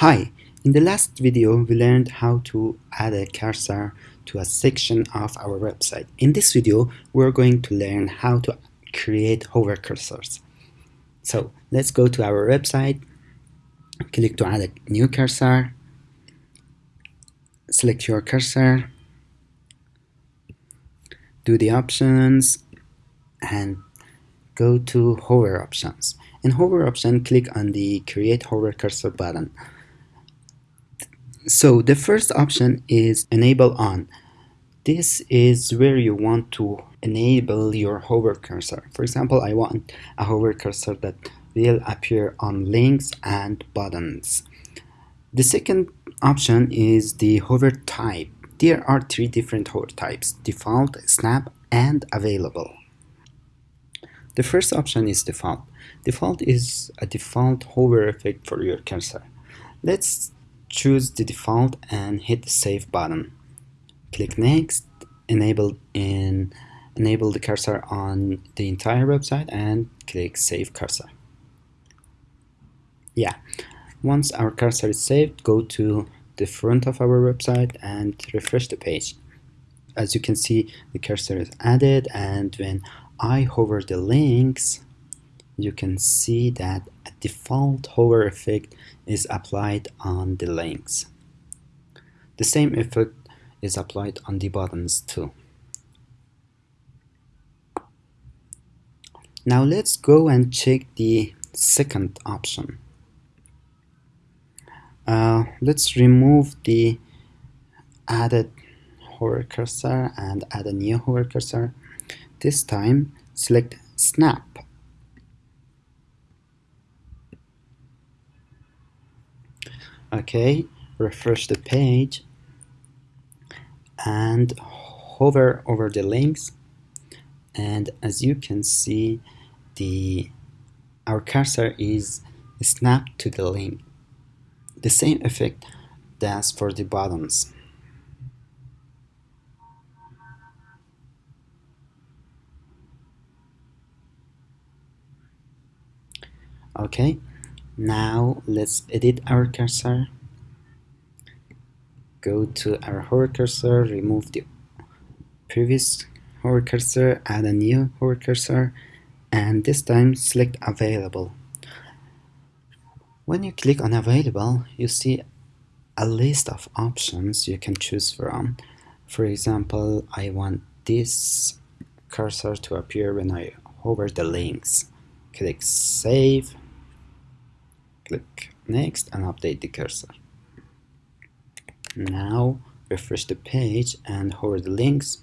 Hi, in the last video we learned how to add a cursor to a section of our website. In this video we're going to learn how to create hover cursors. So let's go to our website, click to add a new cursor, select your cursor, do the options and go to hover options. In hover option click on the create hover cursor button so the first option is enable on. This is where you want to enable your hover cursor. For example, I want a hover cursor that will appear on links and buttons. The second option is the hover type. There are three different hover types, default, snap, and available. The first option is default. Default is a default hover effect for your cursor. Let's choose the default and hit the save button. Click next enable in enable the cursor on the entire website and click save cursor. Yeah once our cursor is saved go to the front of our website and refresh the page. As you can see the cursor is added and when I hover the links you can see that a default hover effect is applied on the links. The same effect is applied on the buttons too. Now let's go and check the second option. Uh, let's remove the added hover cursor and add a new hover cursor. This time select snap okay refresh the page and hover over the links. And as you can see the our cursor is snapped to the link. The same effect does for the buttons. Okay now let's edit our cursor. Go to our hover cursor, remove the previous hover cursor, add a new hover cursor, and this time select available. When you click on available, you see a list of options you can choose from. For example, I want this cursor to appear when I hover the links. Click save click next and update the cursor. Now refresh the page and hover the links.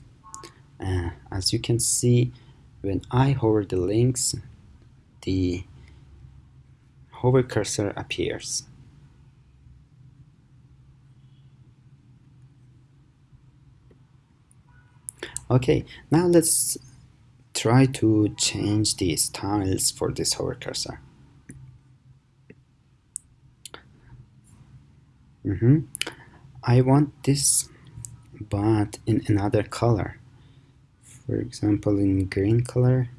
Uh, as you can see when I hover the links the hover cursor appears. Okay now let's try to change the styles for this hover cursor mm -hmm. I want this but in another color for example in green color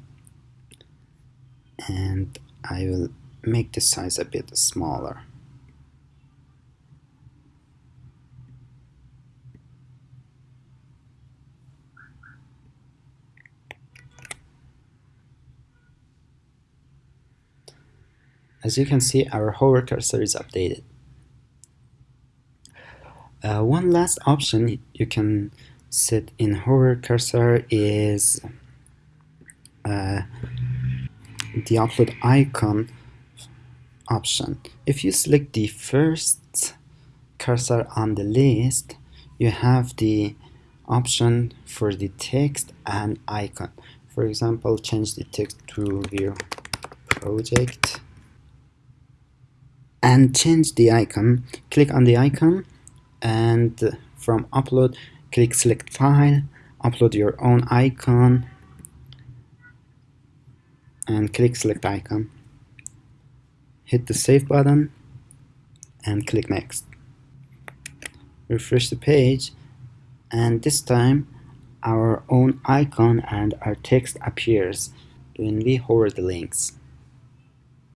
and I will make the size a bit smaller As you can see, our hover cursor is updated. Uh, one last option you can set in hover cursor is uh, the upload icon option. If you select the first cursor on the list, you have the option for the text and icon. For example, change the text to view project and change the icon. Click on the icon and from upload click select file upload your own icon and click select icon. Hit the save button and click next. Refresh the page and this time our own icon and our text appears when we hover the links